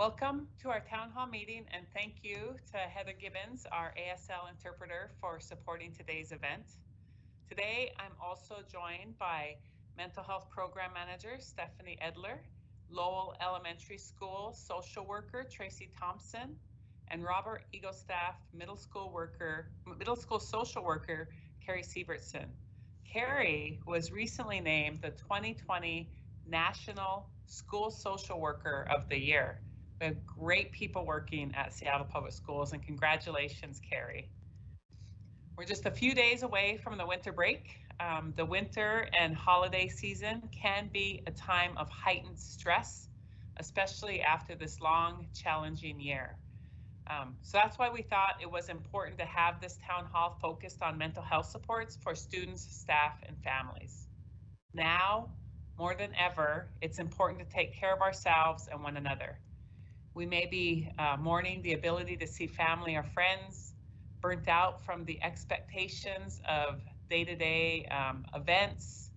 Welcome to our town hall meeting and thank you to Heather Gibbons, our ASL interpreter for supporting today's event. Today, I'm also joined by Mental Health Program Manager Stephanie Edler, Lowell Elementary School Social Worker Tracy Thompson, and Robert Eagle Staff Middle School Worker, Middle School Social Worker Carrie Sievertson. Carrie was recently named the 2020 National School Social Worker of the Year. We have great people working at Seattle Public Schools and congratulations, Carrie. We're just a few days away from the winter break. Um, the winter and holiday season can be a time of heightened stress, especially after this long, challenging year. Um, so that's why we thought it was important to have this town hall focused on mental health supports for students, staff, and families. Now, more than ever, it's important to take care of ourselves and one another. We may be uh, mourning the ability to see family or friends, burnt out from the expectations of day-to-day um, events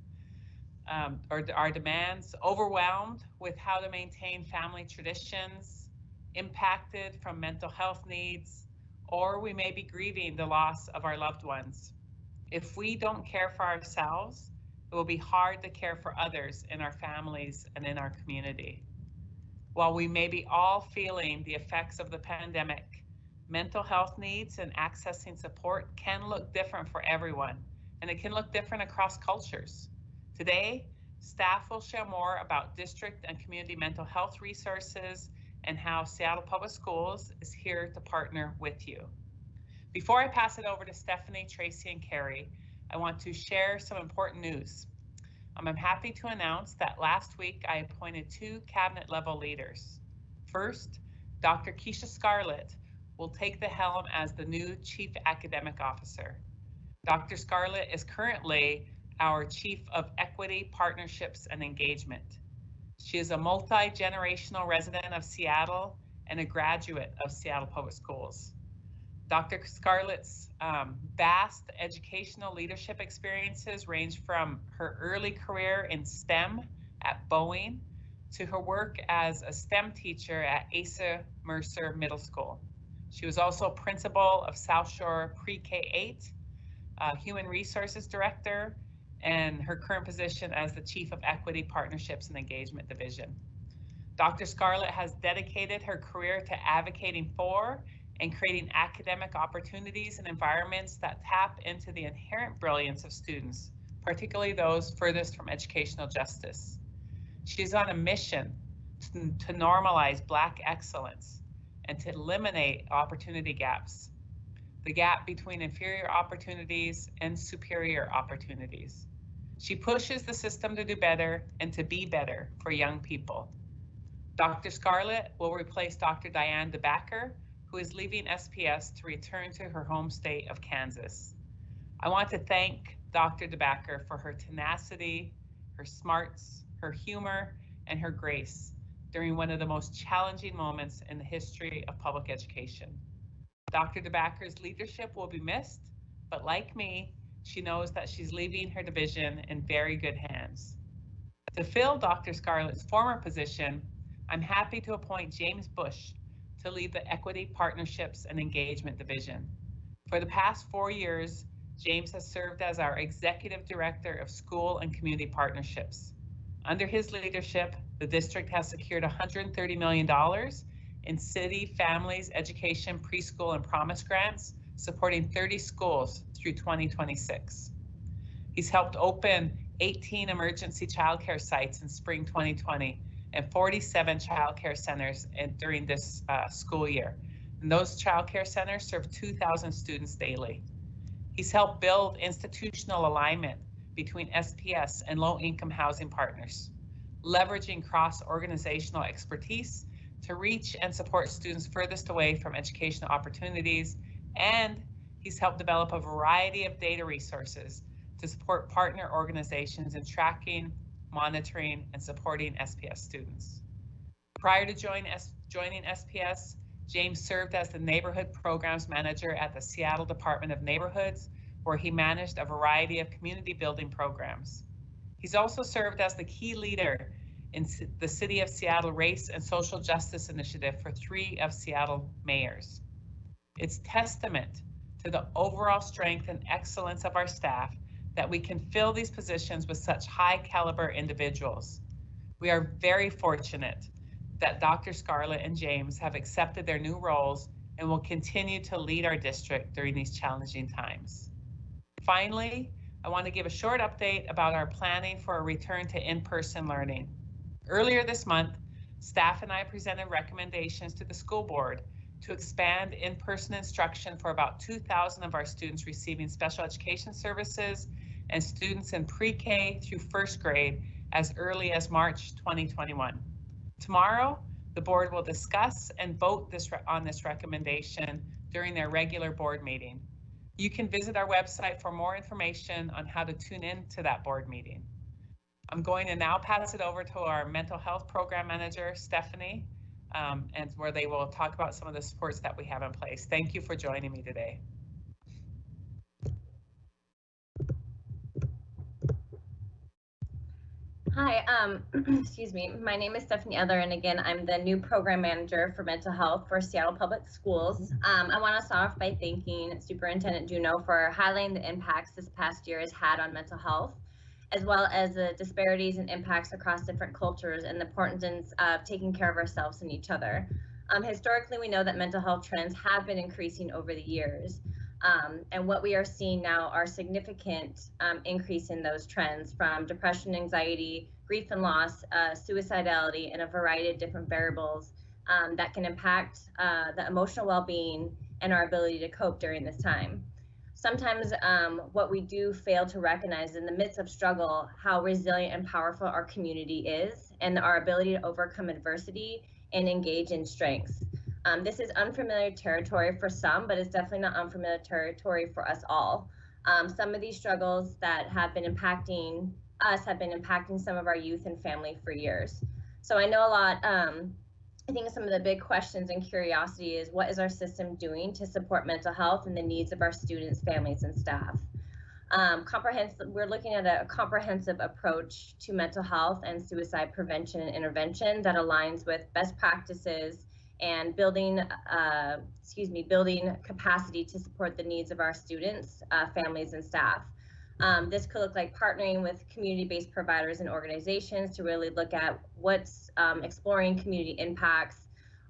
um, or our demands, overwhelmed with how to maintain family traditions, impacted from mental health needs, or we may be grieving the loss of our loved ones. If we don't care for ourselves, it will be hard to care for others in our families and in our community. While we may be all feeling the effects of the pandemic, mental health needs and accessing support can look different for everyone, and it can look different across cultures. Today, staff will share more about district and community mental health resources and how Seattle Public Schools is here to partner with you. Before I pass it over to Stephanie, Tracy, and Carrie, I want to share some important news. Um, I'm happy to announce that last week I appointed two cabinet level leaders. First, Dr. Keisha Scarlett will take the helm as the new Chief Academic Officer. Dr. Scarlett is currently our Chief of Equity, Partnerships, and Engagement. She is a multi-generational resident of Seattle and a graduate of Seattle Public Schools. Dr. Scarlett's um, vast educational leadership experiences range from her early career in STEM at Boeing to her work as a STEM teacher at Asa Mercer Middle School. She was also principal of South Shore Pre-K 8, uh, Human Resources Director, and her current position as the Chief of Equity Partnerships and Engagement Division. Dr. Scarlett has dedicated her career to advocating for and creating academic opportunities and environments that tap into the inherent brilliance of students, particularly those furthest from educational justice. She's on a mission to, to normalize Black excellence and to eliminate opportunity gaps, the gap between inferior opportunities and superior opportunities. She pushes the system to do better and to be better for young people. Dr. Scarlett will replace Dr. Diane DeBacker, who is leaving SPS to return to her home state of Kansas. I want to thank Dr. DeBacker for her tenacity, her smarts, her humor, and her grace during one of the most challenging moments in the history of public education. Dr. DeBacker's leadership will be missed, but like me, she knows that she's leaving her division in very good hands. To fill Dr. Scarlett's former position, I'm happy to appoint James Bush to lead the Equity Partnerships and Engagement Division. For the past four years, James has served as our Executive Director of School and Community Partnerships. Under his leadership, the district has secured $130 million in city, families, education, preschool, and promise grants, supporting 30 schools through 2026. He's helped open 18 emergency childcare sites in spring 2020 and 47 child care centers in, during this uh, school year. And those child care centers serve 2,000 students daily. He's helped build institutional alignment between SPS and low income housing partners, leveraging cross organizational expertise to reach and support students furthest away from educational opportunities. And he's helped develop a variety of data resources to support partner organizations in tracking monitoring, and supporting SPS students. Prior to join joining SPS, James served as the Neighborhood Programs Manager at the Seattle Department of Neighborhoods, where he managed a variety of community building programs. He's also served as the key leader in the City of Seattle Race and Social Justice Initiative for three of Seattle mayors. It's testament to the overall strength and excellence of our staff that we can fill these positions with such high caliber individuals. We are very fortunate that Dr. Scarlett and James have accepted their new roles and will continue to lead our district during these challenging times. Finally, I want to give a short update about our planning for a return to in-person learning. Earlier this month, staff and I presented recommendations to the school board to expand in-person instruction for about 2,000 of our students receiving special education services and students in pre-K through first grade as early as March 2021. Tomorrow, the board will discuss and vote this on this recommendation during their regular board meeting. You can visit our website for more information on how to tune in to that board meeting. I'm going to now pass it over to our mental health program manager, Stephanie, um, and where they will talk about some of the supports that we have in place. Thank you for joining me today. Hi, um, excuse me. My name is Stephanie Edler, and again, I'm the new program manager for mental health for Seattle Public Schools. Um, I want to start off by thanking Superintendent Juneau for highlighting the impacts this past year has had on mental health, as well as the disparities and impacts across different cultures and the importance of taking care of ourselves and each other. Um, historically, we know that mental health trends have been increasing over the years. Um, and what we are seeing now are significant um, increase in those trends from depression, anxiety, grief and loss, uh, suicidality, and a variety of different variables um, that can impact uh, the emotional well-being and our ability to cope during this time. Sometimes um, what we do fail to recognize in the midst of struggle, how resilient and powerful our community is and our ability to overcome adversity and engage in strengths. Um, this is unfamiliar territory for some, but it's definitely not unfamiliar territory for us all. Um, some of these struggles that have been impacting us have been impacting some of our youth and family for years. So I know a lot, um, I think some of the big questions and curiosity is what is our system doing to support mental health and the needs of our students, families, and staff? Um, comprehensive, we're looking at a comprehensive approach to mental health and suicide prevention and intervention that aligns with best practices and building, uh, excuse me, building capacity to support the needs of our students, uh, families, and staff. Um, this could look like partnering with community-based providers and organizations to really look at what's um, exploring community impacts,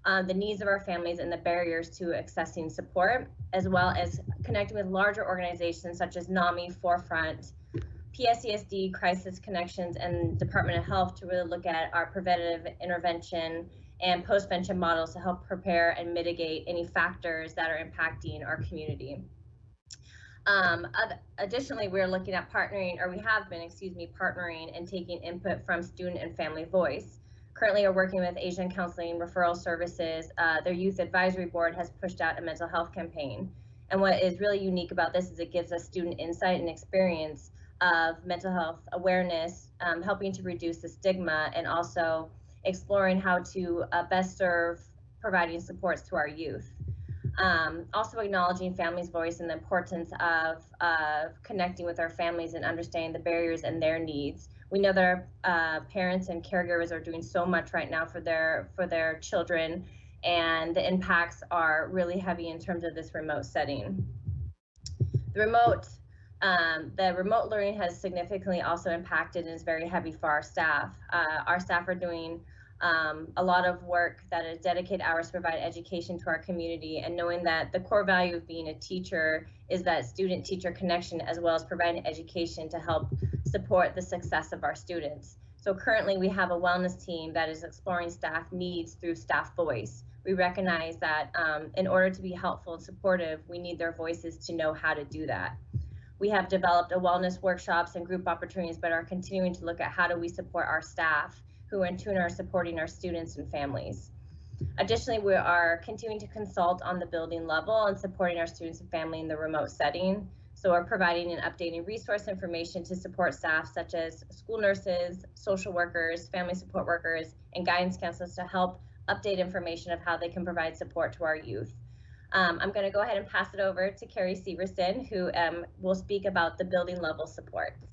uh, the needs of our families, and the barriers to accessing support, as well as connecting with larger organizations such as NAMI, Forefront, PSESD, Crisis Connections, and Department of Health to really look at our preventative intervention and postvention models to help prepare and mitigate any factors that are impacting our community. Um, additionally, we're looking at partnering, or we have been, excuse me, partnering and taking input from student and family voice. Currently, we're working with Asian Counseling Referral Services. Uh, their youth advisory board has pushed out a mental health campaign. And what is really unique about this is it gives us student insight and experience of mental health awareness, um, helping to reduce the stigma and also exploring how to uh, best serve providing supports to our youth. Um, also acknowledging families' voice and the importance of connecting with our families and understanding the barriers and their needs. We know that our uh, parents and caregivers are doing so much right now for their for their children, and the impacts are really heavy in terms of this remote setting. The remote um, the remote learning has significantly also impacted and is very heavy for our staff. Uh, our staff are doing um, a lot of work that is dedicated hours provide education to our community and knowing that the core value of being a teacher is that student teacher connection as well as providing education to help support the success of our students. So currently we have a wellness team that is exploring staff needs through staff voice. We recognize that um, in order to be helpful and supportive, we need their voices to know how to do that. We have developed a wellness workshops and group opportunities, but are continuing to look at how do we support our staff who in turn are supporting our students and families. Additionally, we are continuing to consult on the building level and supporting our students and family in the remote setting. So we're providing and updating resource information to support staff such as school nurses, social workers, family support workers, and guidance counselors to help update information of how they can provide support to our youth. Um, I'm going to go ahead and pass it over to Carrie Sievertson, who um, will speak about the building level supports.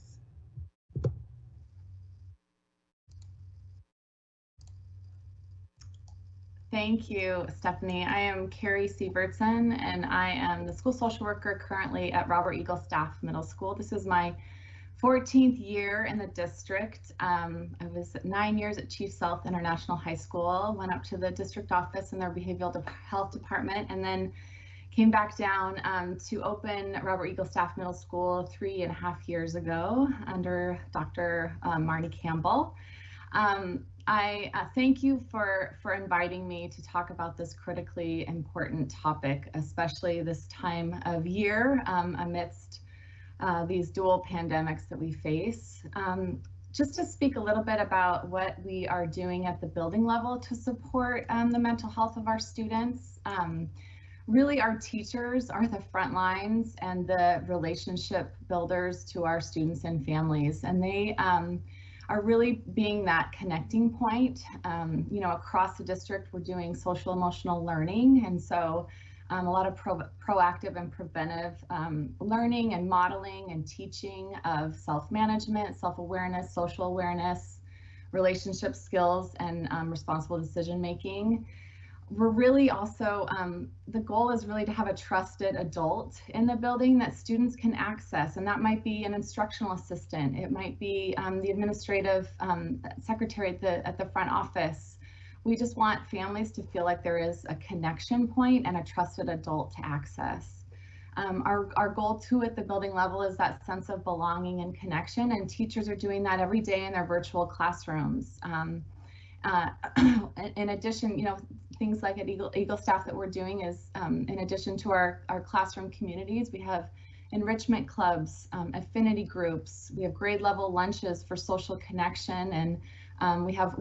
Thank you, Stephanie. I am Carrie Sievertson, and I am the school social worker currently at Robert Eagle Staff Middle School. This is my 14th year in the district. Um, I was nine years at Chief Sealth International High School, went up to the district office in their behavioral health department, and then came back down um, to open Robert Eagle Staff Middle School three and a half years ago under Dr. Um, Marni Campbell. Um, I uh, thank you for, for inviting me to talk about this critically important topic, especially this time of year um, amidst uh, these dual pandemics that we face. Um, just to speak a little bit about what we are doing at the building level to support um, the mental health of our students. Um, really our teachers are the front lines and the relationship builders to our students and families and they um, are really being that connecting point. Um, you know, across the district, we're doing social emotional learning. And so um, a lot of pro proactive and preventive um, learning and modeling and teaching of self-management, self-awareness, social awareness, relationship skills, and um, responsible decision making we're really also, um, the goal is really to have a trusted adult in the building that students can access. And that might be an instructional assistant. It might be um, the administrative um, secretary at the, at the front office. We just want families to feel like there is a connection point and a trusted adult to access. Um, our, our goal too at the building level is that sense of belonging and connection and teachers are doing that every day in their virtual classrooms. Um, uh, in addition, you know, things like at Eagle, Eagle Staff that we're doing is um, in addition to our, our classroom communities, we have enrichment clubs, um, affinity groups, we have grade level lunches for social connection, and um, we have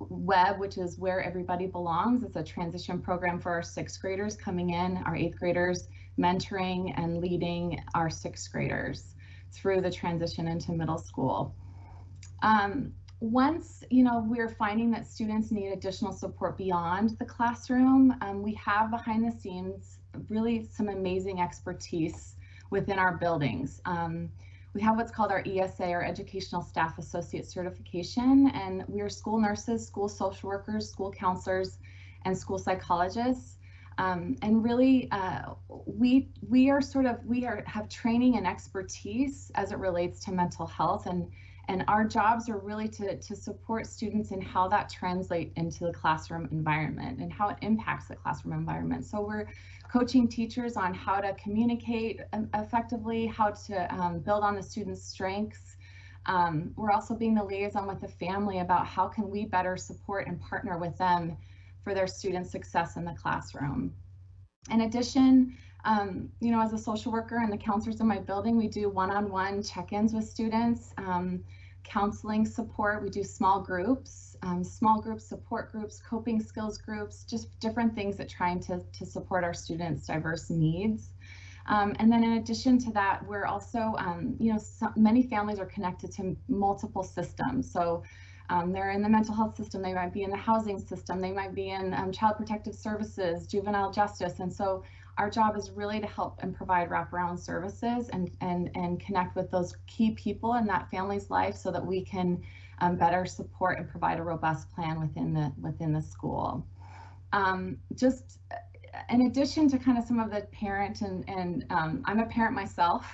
WEB, which is Where Everybody Belongs. It's a transition program for our sixth graders coming in, our eighth graders mentoring and leading our sixth graders through the transition into middle school. Um, once you know we're finding that students need additional support beyond the classroom um, we have behind the scenes really some amazing expertise within our buildings. Um, we have what's called our esa our educational staff associate certification and we are school nurses school social workers school counselors and school psychologists. Um, and really uh, we we are sort of we are have training and expertise as it relates to mental health and and our jobs are really to, to support students in how that translates into the classroom environment and how it impacts the classroom environment. So we're coaching teachers on how to communicate um, effectively, how to um, build on the students' strengths. Um, we're also being the liaison with the family about how can we better support and partner with them for their student success in the classroom. In addition, um, you know, as a social worker and the counselors in my building, we do one-on-one check-ins with students, um, counseling support. We do small groups, um, small groups, support groups, coping skills groups, just different things that trying to, to support our students' diverse needs. Um, and then in addition to that, we're also, um, you know, so many families are connected to multiple systems. So um, they're in the mental health system, they might be in the housing system, they might be in um, child protective services, juvenile justice. And so our job is really to help and provide wraparound services and, and, and connect with those key people in that family's life so that we can um, better support and provide a robust plan within the within the school. Um, just uh, in addition to kind of some of the parent and, and um, I'm a parent myself.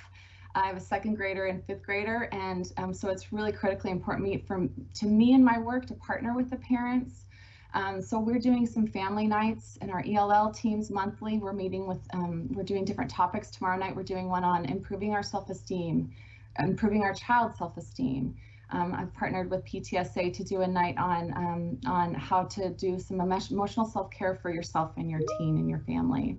I have a second grader and fifth grader, and um, so it's really critically important for, to me in my work to partner with the parents um, so we're doing some family nights in our ELL teams monthly. We're meeting with, um, we're doing different topics. Tomorrow night, we're doing one on improving our self-esteem, improving our child's self-esteem. Um, I've partnered with PTSA to do a night on, um, on how to do some emotional self-care for yourself and your teen and your family.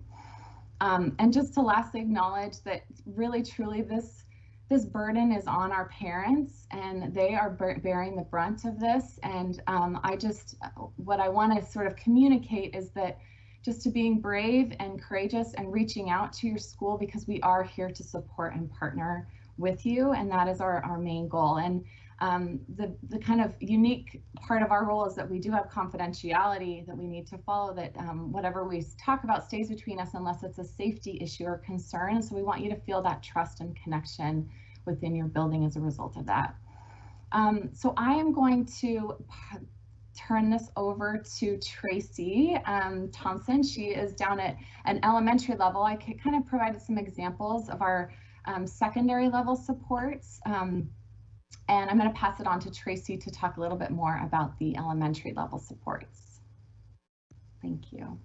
Um, and just to lastly acknowledge that really truly this this burden is on our parents and they are bearing the brunt of this. And um, I just, what I want to sort of communicate is that just to being brave and courageous and reaching out to your school because we are here to support and partner with you. And that is our, our main goal. And um, the, the kind of unique part of our role is that we do have confidentiality that we need to follow that um, whatever we talk about stays between us unless it's a safety issue or concern. So we want you to feel that trust and connection within your building as a result of that. Um, so I am going to turn this over to Tracy um, Thompson. She is down at an elementary level. I kind of provided some examples of our um, secondary level supports. Um, and I'm going to pass it on to Tracy to talk a little bit more about the elementary level supports. Thank you.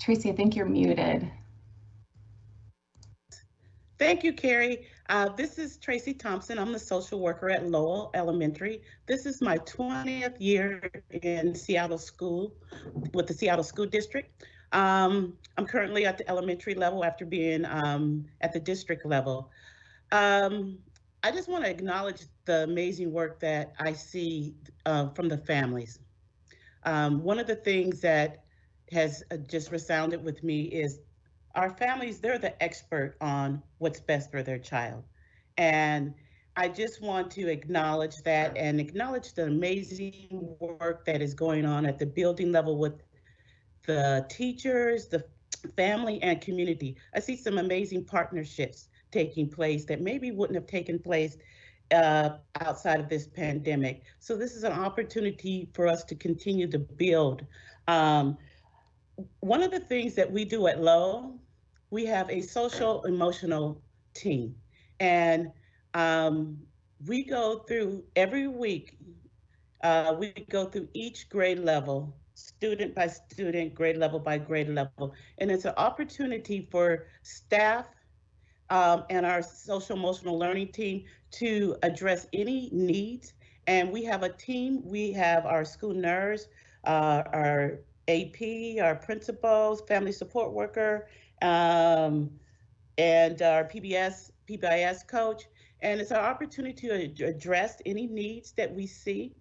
Tracy, I think you're muted. Thank you, Carrie. Uh, this is Tracy Thompson. I'm the social worker at Lowell Elementary. This is my 20th year in Seattle School with the Seattle School District. Um, I'm currently at the elementary level after being um, at the district level. Um, I just want to acknowledge the amazing work that I see uh, from the families. Um, one of the things that has uh, just resounded with me is our families, they're the expert on what's best for their child. And I just want to acknowledge that and acknowledge the amazing work that is going on at the building level with the teachers, the family and community. I see some amazing partnerships taking place that maybe wouldn't have taken place uh, outside of this pandemic. So this is an opportunity for us to continue to build um, one of the things that we do at Lowell, we have a social emotional team. And um, we go through every week, uh, we go through each grade level, student by student, grade level by grade level. And it's an opportunity for staff um, and our social emotional learning team to address any needs. And we have a team, we have our school nurse, uh, our AP, our principals, family support worker, um, and our PBS, PBIS coach. And it's our opportunity to address any needs that we see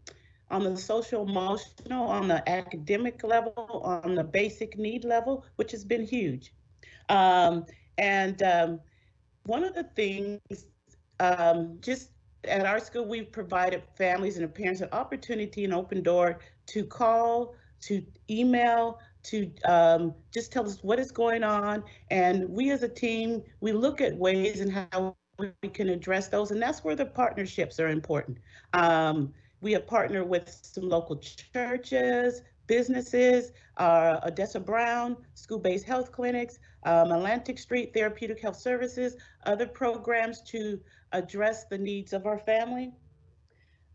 on the social emotional, on the academic level, on the basic need level, which has been huge. Um, and um, one of the things, um, just at our school, we've provided families and parents an opportunity, an open door to call to email, to um, just tell us what is going on. And we as a team, we look at ways and how we can address those. And that's where the partnerships are important. Um, we have partnered with some local churches, businesses, uh, Odessa Brown, school-based health clinics, um, Atlantic Street Therapeutic Health Services, other programs to address the needs of our family.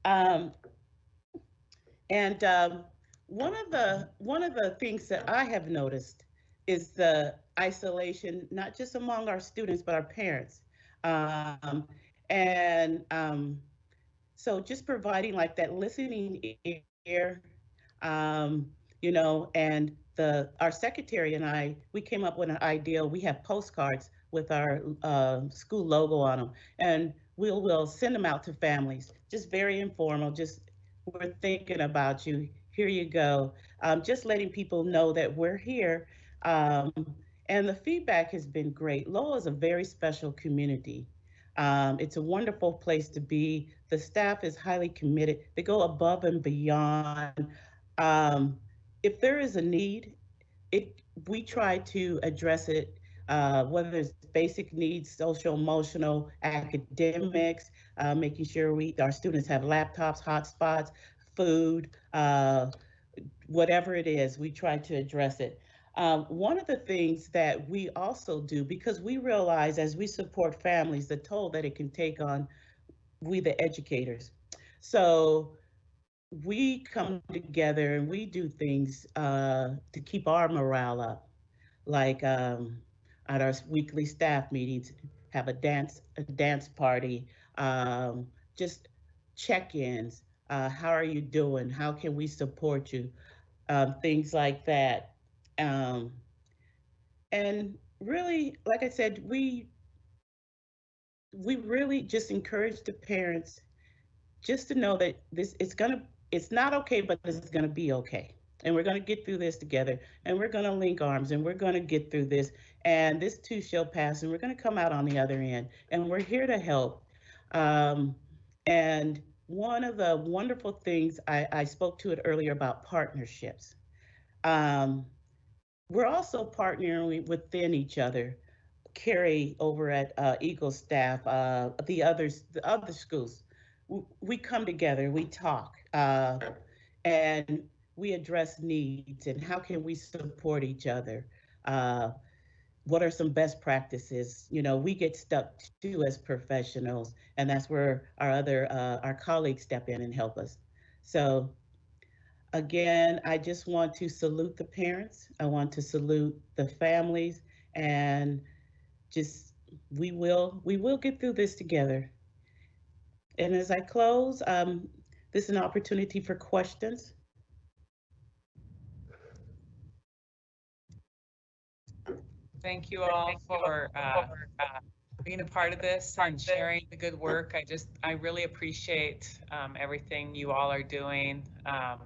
Um, and um, one of the one of the things that I have noticed is the isolation, not just among our students, but our parents. Um, and um, so just providing like that listening ear, um, you know, and the our secretary and I, we came up with an idea. We have postcards with our uh, school logo on them, and we'll we'll send them out to families. Just very informal. Just we're thinking about you here you go. Um, just letting people know that we're here. Um, and the feedback has been great. Lowell is a very special community. Um, it's a wonderful place to be. The staff is highly committed. They go above and beyond. Um, if there is a need, it we try to address it, uh, whether it's basic needs, social, emotional, academics, uh, making sure we our students have laptops, hotspots, food, uh, whatever it is, we try to address it. Um, one of the things that we also do, because we realize as we support families, the toll that it can take on we, the educators. So we come together and we do things uh, to keep our morale up, like um, at our weekly staff meetings, have a dance, a dance party, um, just check-ins, uh, how are you doing? How can we support you? Um, things like that. Um, and really, like I said, we we really just encourage the parents just to know that this it's gonna it's not okay, but it's gonna be okay. And we're gonna get through this together and we're gonna link arms and we're gonna get through this and this too shall pass and we're gonna come out on the other end and we're here to help. Um, and one of the wonderful things I, I spoke to it earlier about partnerships. Um, we're also partnering within each other. Carrie over at uh, Eagle staff, uh, the others, the other schools, we come together, we talk, uh, and we address needs and how can we support each other. Uh, what are some best practices? You know, we get stuck too as professionals, and that's where our other uh, our colleagues step in and help us. So again, I just want to salute the parents. I want to salute the families and just we will we will get through this together. And as I close, um, this is an opportunity for questions. Thank you all for uh, being a part of this and sharing the good work. I just, I really appreciate um, everything you all are doing. Um,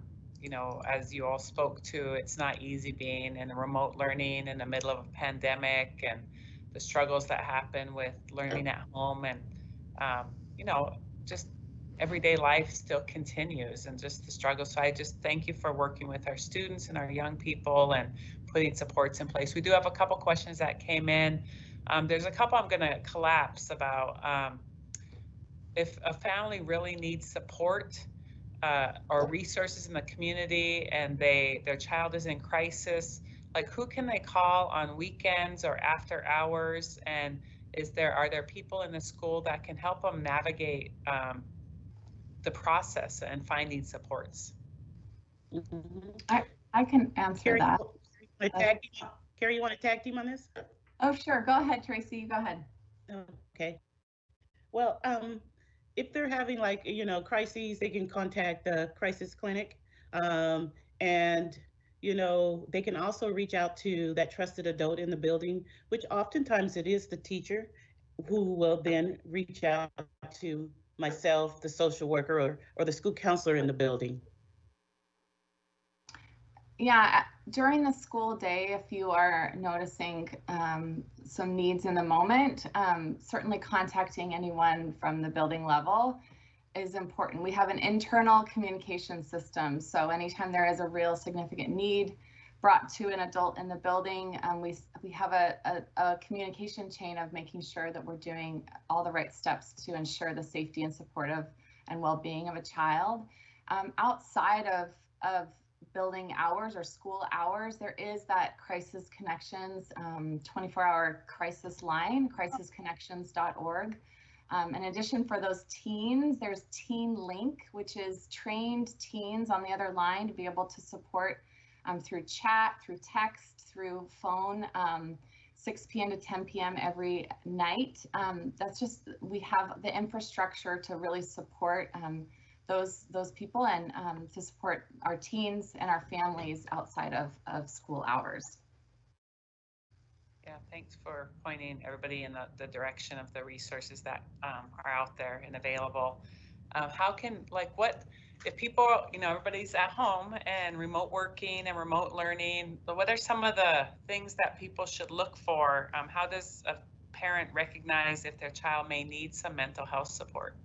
you know, as you all spoke to, it's not easy being in remote learning in the middle of a pandemic and the struggles that happen with learning at home and, um, you know, just everyday life still continues and just the struggle. So I just thank you for working with our students and our young people and putting supports in place. We do have a couple questions that came in. Um, there's a couple I'm going to collapse about um, if a family really needs support uh, or resources in the community and they their child is in crisis, like who can they call on weekends or after hours? And is there are there people in the school that can help them navigate um, the process and finding supports? I, I can answer Carrie, that. Tag team- Carrie, you want to tag team on this? Oh, sure. Go ahead, Tracy. You go ahead. Okay. Well, um, if they're having like, you know, crises, they can contact the crisis clinic. Um, and, you know, they can also reach out to that trusted adult in the building, which oftentimes it is the teacher who will then reach out to myself, the social worker, or, or the school counselor in the building. Yeah, during the school day, if you are noticing um, some needs in the moment, um, certainly contacting anyone from the building level is important. We have an internal communication system, so anytime there is a real significant need brought to an adult in the building, um, we we have a, a, a communication chain of making sure that we're doing all the right steps to ensure the safety and support of and well-being of a child. Um, outside of of building hours or school hours, there is that Crisis Connections 24-hour crisis line, crisisconnections.org. Um, in addition, for those teens, there's Teen Link, which is trained teens on the other line to be able to support um, through chat, through text, through phone, um, 6 p.m. to 10 p.m. every night. Um, that's just, we have the infrastructure to really support um, those those people and um, to support our teens and our families outside of, of school hours. Yeah, thanks for pointing everybody in the, the direction of the resources that um, are out there and available. Um, how can, like, what, if people, you know, everybody's at home and remote working and remote learning, but what are some of the things that people should look for? Um, how does a parent recognize if their child may need some mental health support?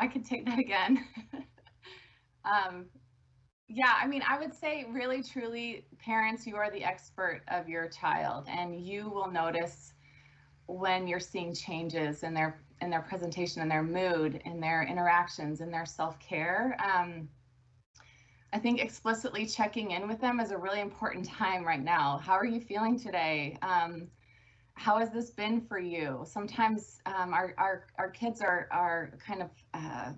I could take that again. um, yeah, I mean, I would say really, truly, parents, you are the expert of your child, and you will notice when you're seeing changes in their in their presentation, in their mood, in their interactions, in their self care. Um, I think explicitly checking in with them is a really important time right now. How are you feeling today? Um, how has this been for you? Sometimes um, our, our, our kids are, are kind of, uh,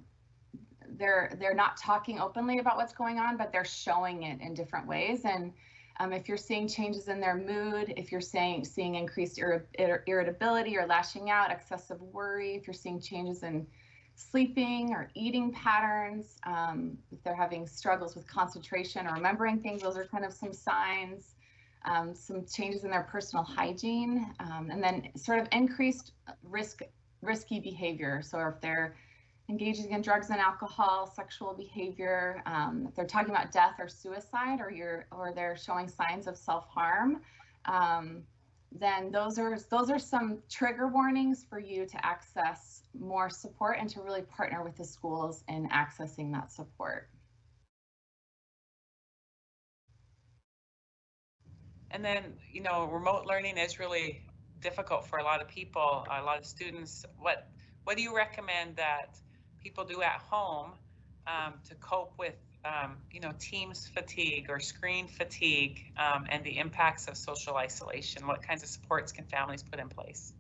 they're, they're not talking openly about what's going on, but they're showing it in different ways. And um, if you're seeing changes in their mood, if you're saying, seeing increased ir ir irritability or lashing out, excessive worry, if you're seeing changes in sleeping or eating patterns, um, if they're having struggles with concentration or remembering things, those are kind of some signs um, some changes in their personal hygiene, um, and then sort of increased risk risky behavior. So if they're engaging in drugs and alcohol, sexual behavior, um, if they're talking about death or suicide, or you're or they're showing signs of self harm, um, then those are those are some trigger warnings for you to access more support and to really partner with the schools in accessing that support. And then, you know, remote learning is really difficult for a lot of people, a lot of students. What what do you recommend that people do at home um, to cope with, um, you know, Teams fatigue or screen fatigue um, and the impacts of social isolation? What kinds of supports can families put in place?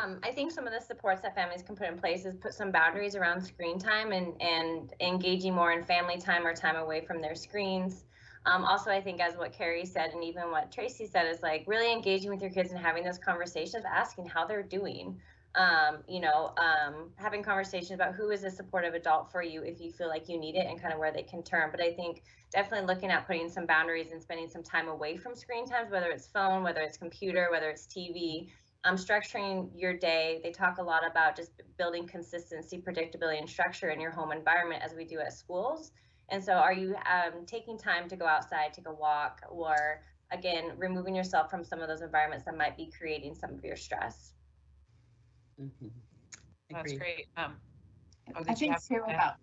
Um, I think some of the supports that families can put in place is put some boundaries around screen time and, and engaging more in family time or time away from their screens. Um, also, I think as what Carrie said and even what Tracy said is like really engaging with your kids and having those conversations, asking how they're doing. Um, you know, um, having conversations about who is a supportive adult for you if you feel like you need it and kind of where they can turn. But I think definitely looking at putting some boundaries and spending some time away from screen times, whether it's phone, whether it's computer, whether it's TV, um, structuring your day. They talk a lot about just building consistency, predictability, and structure in your home environment as we do at schools. And so, are you um, taking time to go outside, take a walk, or again, removing yourself from some of those environments that might be creating some of your stress? Mhm. That's great. Um, oh, I did think too about,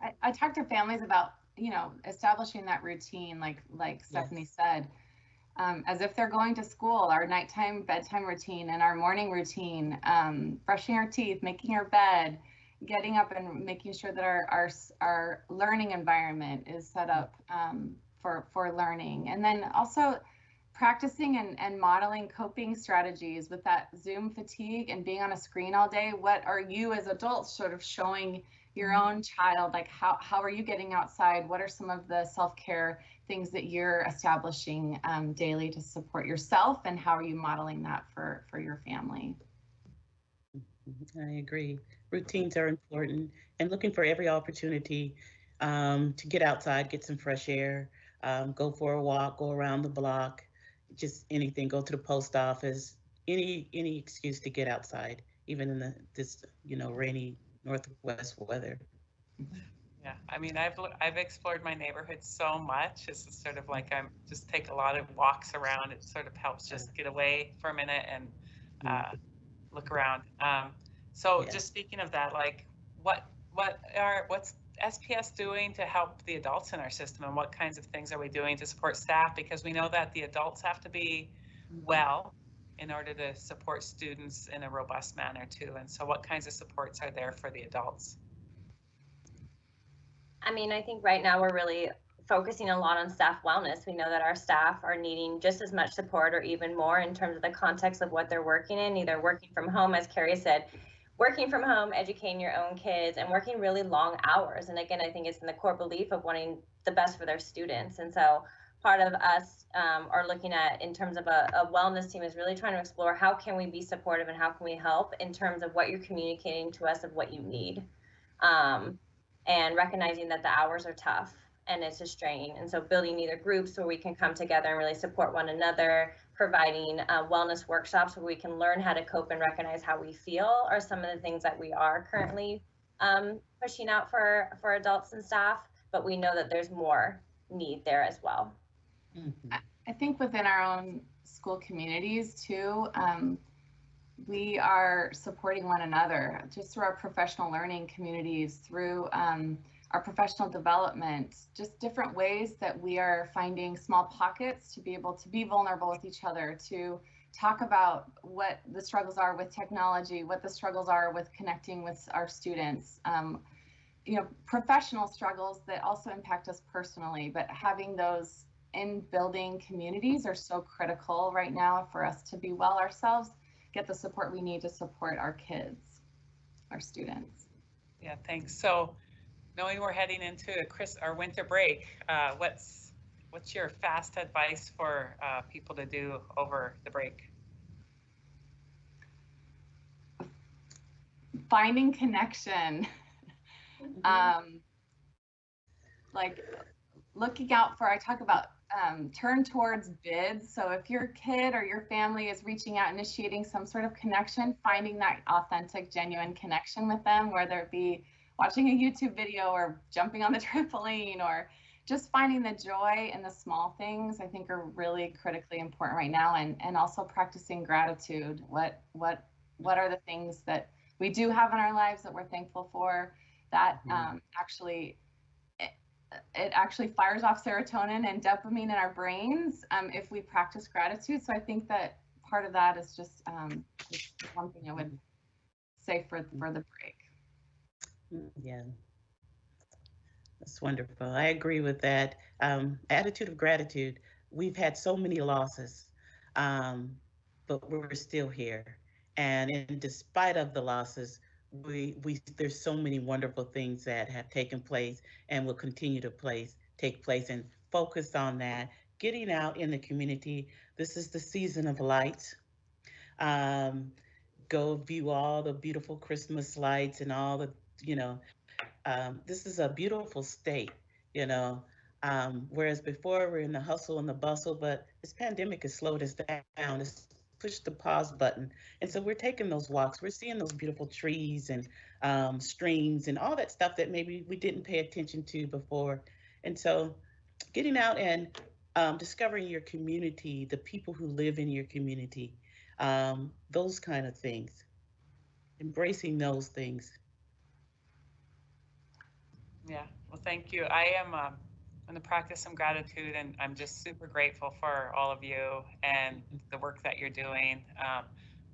I, I talk to families about, you know, establishing that routine, like, like Stephanie said. Um, as if they're going to school, our nighttime bedtime routine and our morning routine, um, brushing our teeth, making our bed, getting up and making sure that our, our, our learning environment is set up, um, for, for learning. And then also practicing and, and modeling coping strategies with that Zoom fatigue and being on a screen all day. What are you as adults sort of showing your own child? Like how, how are you getting outside? What are some of the self-care things that you're establishing um, daily to support yourself and how are you modeling that for, for your family? I agree. Routines are important and looking for every opportunity um, to get outside, get some fresh air, um, go for a walk, go around the block, just anything, go to the post office, any any excuse to get outside, even in the this you know rainy northwest weather. Yeah, I mean, I've I've explored my neighborhood so much. It's just sort of like I'm just take a lot of walks around. It sort of helps just get away for a minute and uh, look around. Um, so Yeah. just speaking of that, like what what are what's SPS doing to help the adults in our system, and what kinds of things are we doing to support staff? Because we know that the adults have to be well in order to support students in a robust manner too. And so, what kinds of supports are there for the adults? I mean, I think right now we're really focusing a lot on staff wellness. We know that our staff are needing just as much support or even more in terms of the context of what they're working in, either working from home, as Carrie said, working from home, educating your own kids, and working really long hours. And again, I think it's in the core belief of wanting the best for their students. And so part of us um, are looking at in terms of a, a wellness team is really trying to explore how can we be supportive and how can we help in terms of what you're communicating to us of what you need. Um, and recognizing that the hours are tough and it's a strain. And so building either groups where we can come together and really support one another, providing uh, wellness workshops where we can learn how to cope and recognize how we feel are some of the things that we are currently um, pushing out for, for adults and staff, but we know that there's more need there as well. Mhm. I think within our own school communities too, um, we are supporting one another just through our professional learning communities, through um, our professional development, just different ways that we are finding small pockets to be able to be vulnerable with each other, to talk about what the struggles are with technology, what the struggles are with connecting with our students. Um, you know, professional struggles that also impact us personally, but having those in building communities are so critical right now for us to be well ourselves, get the support we need to support our kids, our students. Yeah, thanks. So, knowing we're heading into a Chris our winter break, uh, what's what's your fast advice for uh, people to do over the break? Finding connection, um, like looking out for, I talk about um, turn towards bids. So if your kid or your family is reaching out, initiating some sort of connection, finding that authentic, genuine connection with them, whether it be watching a YouTube video or jumping on the trampoline or just finding the joy in the small things, I think are really critically important right now. And, and also practicing gratitude. What, what, what are the things that we do have in our lives that we're thankful for that Mhm. um, actually it actually fires off serotonin and dopamine in our brains um, if we practice gratitude. So I think that part of that is just um, one thing I would say for for the break. Mm, Yeah. That's wonderful. I agree with that. Um, attitude of gratitude. We've had so many losses, um, but we're still here. And in despite of the losses, we, we, there's so many wonderful things that have taken place and will continue to place, take place and focus on that. Getting out in the community. This is the season of lights. Um, go view all the beautiful Christmas lights and all the, you know, um, this is a beautiful state, you know. Um, whereas before we're in the hustle and the bustle, but this pandemic has slowed us down. It's pushed the pause button. And so we're taking those walks. We're seeing those beautiful trees and um, streams and all that stuff that maybe we didn't pay attention to before. And so getting out and um, discovering your community, the people who live in your community, um, those kind of things, embracing those things. Yeah, well, thank you. I am um, going to practice some gratitude, and I'm just super grateful for all of you and the work that you're doing. Um,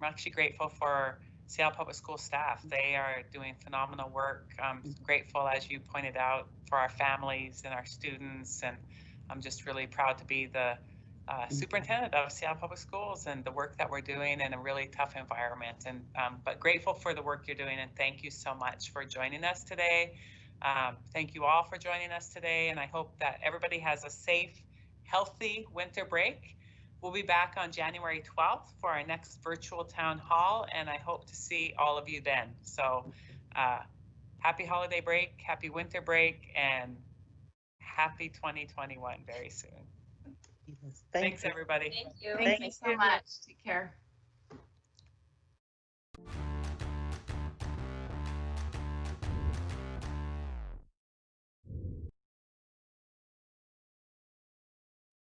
I'm actually grateful for Seattle Public School staff. They are doing phenomenal work. I'm grateful, as you pointed out, for our families and our students, and I'm just really proud to be the uh, superintendent of Seattle Public Schools and the work that we're doing in a really tough environment. And um, but grateful for the work you're doing, and thank you so much for joining us today. Um, thank you all for joining us today, and I hope that everybody has a safe, healthy winter break. We'll be back on January 12th for our next virtual town hall, and I hope to see all of you then. So, uh, happy holiday break, happy winter break, and happy 2021 very soon. Yes, Thanks, you. everybody. Thank you. Thank, Thank you so much. Take care.